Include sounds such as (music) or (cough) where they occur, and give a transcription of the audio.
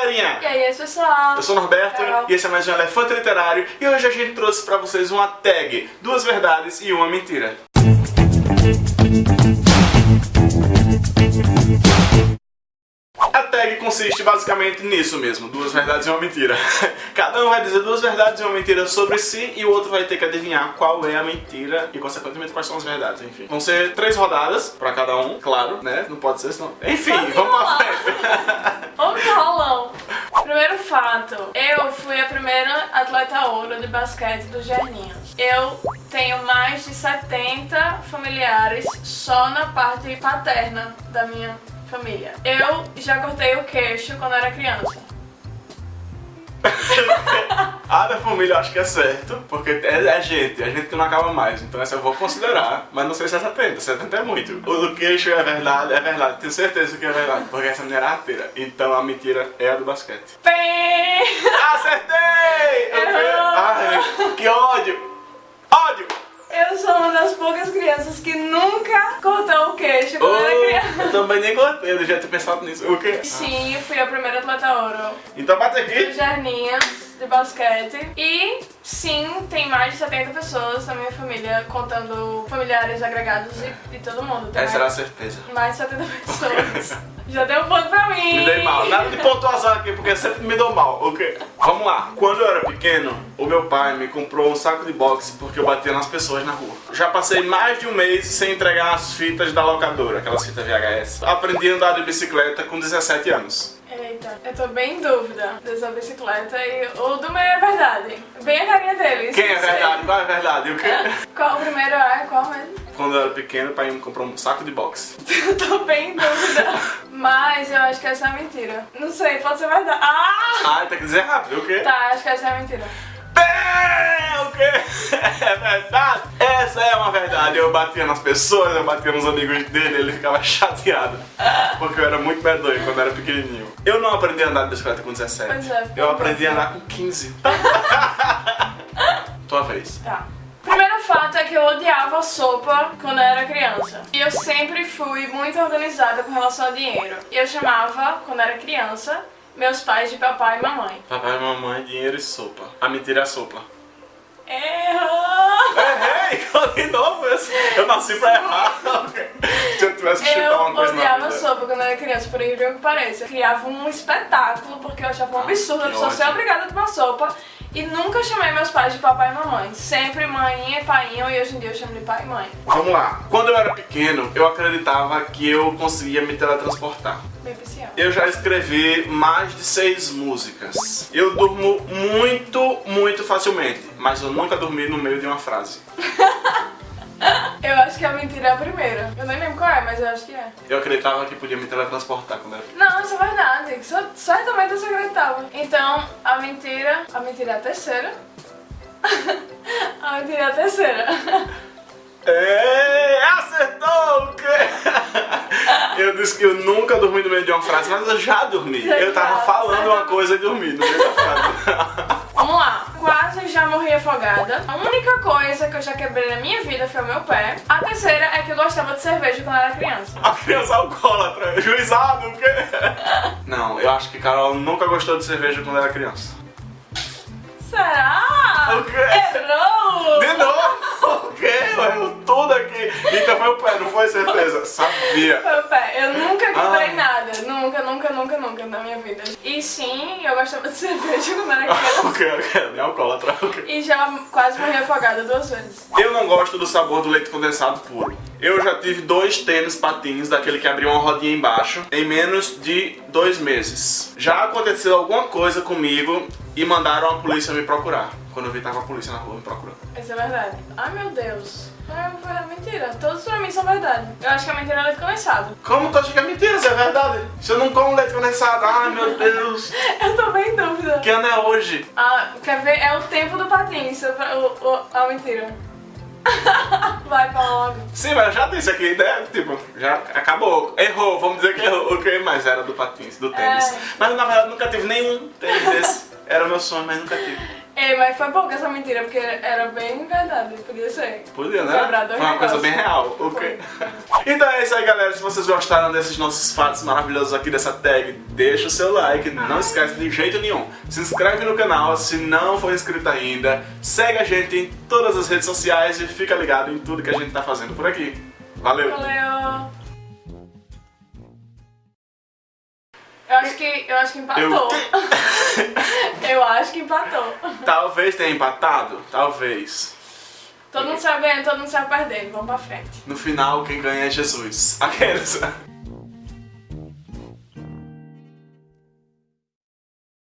galerinha! E aí, pessoal? Eu sou o Norberto Carol. e esse é mais um Elefante Literário e hoje a gente trouxe pra vocês uma tag, duas verdades e uma mentira. A tag consiste basicamente nisso mesmo, duas verdades e uma mentira. (laughs) Cada um vai dizer duas verdades e uma mentira sobre si e o outro vai ter que adivinhar qual é a mentira e consequentemente quais são as verdades, enfim. Vão ser três rodadas pra cada um, claro, né? Não pode ser senão. Enfim, vamos pra frente. (laughs) Vamos que rolão. Primeiro fato, eu fui a primeira atleta ouro de basquete do Gerninho. Eu tenho mais de 70 familiares só na parte paterna da minha família. Eu já cortei o queixo quando era criança. (laughs) A da família eu acho que é certo, porque é, é gente, é gente que não acaba mais, então essa eu vou considerar, mas não sei se é 70, 70 é muito. O do queixo é verdade, é verdade, tenho certeza que é verdade, porque essa menina era arteira, então a mentira é a do basquete. Pé! Acertei! Eu. Ai, que ódio! Ódio! Eu sou uma das poucas crianças que nunca cortou o queixo quando era Oh, criança. eu também nem gostei, eu devia ter pensado nisso. O quê? Sim, eu fui a primeira atleta ouro Então bate do aqui. Jarninha de basquete. E sim, tem mais de 70 pessoas na minha família, contando familiares agregados e, e todo mundo. Tem Essa era a certeza. mais de 70 pessoas. (laughs) Já deu um ponto pra mim. Me dei mal. Nada de pontuação aqui, porque sempre me dou mal. Ok? Vamos lá. Quando eu era pequeno, o meu pai me comprou um saco de boxe porque eu batia nas pessoas na rua. Já passei mais de um mês sem entregar as fitas da locadora, aquelas fitas VHS. Aprendi a andar de bicicleta com 17 anos. Eita, eu tô bem em dúvida dessa bicicleta e o do meio é verdade. Bem a carinha deles. Quem é verdade? Qual é verdade? O quê? Qual o primeiro é? Qual mesmo? Quando eu era pequeno, o pai me comprou um saco de boxe. Eu (laughs) tô bem em dúvida. Mas eu acho que essa é mentira. Não sei, pode ser verdade. Ah! Ah, tem que dizer rápido, o quê? Tá, acho que essa é mentira. É, o quê? (laughs) É verdade? Eu batia nas pessoas, eu batia nos amigos dele, ele ficava (laughs) chateado. Porque eu era muito medonho quando era pequenininho. Eu não aprendi a andar de bicicleta com 17. Pois é. Eu aprendi a andar com 15. (laughs) Tua vez. Tá. Primeiro fato é que eu odiava sopa quando eu era criança. E eu sempre fui muito organizada com relação ao dinheiro. E eu chamava, quando eu era criança, meus pais de papai e mamãe. Papai, mamãe, dinheiro e sopa. A mentira é a sopa. Errou! Errei! De novo esse. Eu nasci pra errar. Se eu tivesse que chutar Eu uma coisa na odiava vida. sopa quando eu era criança, por incrível que pareça. Eu criava um espetáculo, porque eu achava um Ah, absurdo a pessoa ser obrigada a tomar sopa. E nunca chamei meus pais de papai e mamãe. Sempre mãe e painho, e hoje em dia eu chamo de pai e mãe. Vamos lá. Quando eu era pequeno, eu acreditava que eu conseguia me teletransportar. Eu já escrevi mais de seis músicas. Eu durmo muito, muito facilmente, mas eu nunca dormi no meio de uma frase. (laughs) Eu acho que a mentira é a primeira. Eu nem lembro qual é, mas eu acho que é. Eu acreditava que podia me teletransportar quando era. Não, isso é verdade. Isso, certamente você acreditava. Então, a mentira. A mentira é a terceira. (laughs) a mentira é a terceira. (laughs) É, acertou! o quê? (laughs) Eu disse que eu nunca dormi no meio de uma frase, mas eu já dormi. Eu tava Já, falando uma coisa e dormi no meio da frase. Quase já morri afogada. A única coisa que eu já quebrei na minha vida foi o meu pé. A terceira é que eu gostava de cerveja quando eu era criança. A criança alcoólatra, juizado, o quê? (laughs) Não, eu acho que Carol nunca gostou de cerveja quando era criança. Será? O quê? Errou! De novo? O quê? Aqui. Então foi o pé, não foi certeza? Sabia. Foi o pé. Eu nunca quebrei Ah. nada. Nunca, nunca, nunca, nunca na minha vida. E sim, eu gostava de (laughs) cerveja quando eu era criança. O quê? O quê? Nem alcoólatra? E já quase morri afogada duas vezes. Eu não gosto do sabor do leite condensado puro. Eu já tive dois tênis patins, daquele que abriu uma rodinha embaixo, em menos de dois meses. Já aconteceu alguma coisa comigo e mandaram a polícia me procurar. Quando eu vi, tava a polícia na rua me procurando. Isso é verdade. Ai meu Deus. É é mentira. Todos pra mim são verdade. Eu acho que a mentira é leite condensado. Como tu acha que é mentira? Isso é verdade? Se eu não como leite condensado, ai meu Deus. (laughs) Eu tô bem em dúvida. Que ano é hoje? Ah, quer ver? É o tempo do patins. O, o, a mentira. (laughs) Vai, fala logo. Sim, mas eu já disse aqui, né? Tipo, já acabou. Errou, vamos dizer que errou. Ok, mas era do patins, do tênis. É. Mas na verdade nunca tive nenhum tênis desse. (laughs) Era meu sonho, mas nunca tive. Ei, mas foi pouco essa mentira, porque era bem verdade, podia ser. Podia, né? Foi uma coisa bem real. ok? (laughs) então é isso aí, galera. Se vocês gostaram desses nossos fatos maravilhosos aqui dessa tag, deixa o seu like. Não esquece de jeito nenhum. Se inscreve no canal se não for inscrito ainda. Segue a gente em todas as redes sociais e fica ligado em tudo que a gente tá fazendo por aqui. Valeu! Valeu! Acho que, eu acho que empatou. Eu- (laughs) Eu acho que empatou. Talvez tenha empatado. Talvez. Todo mundo ganhando, todo mundo saiu perdendo. Vamos pra frente. No final, quem ganha é Jesus. Aqueles.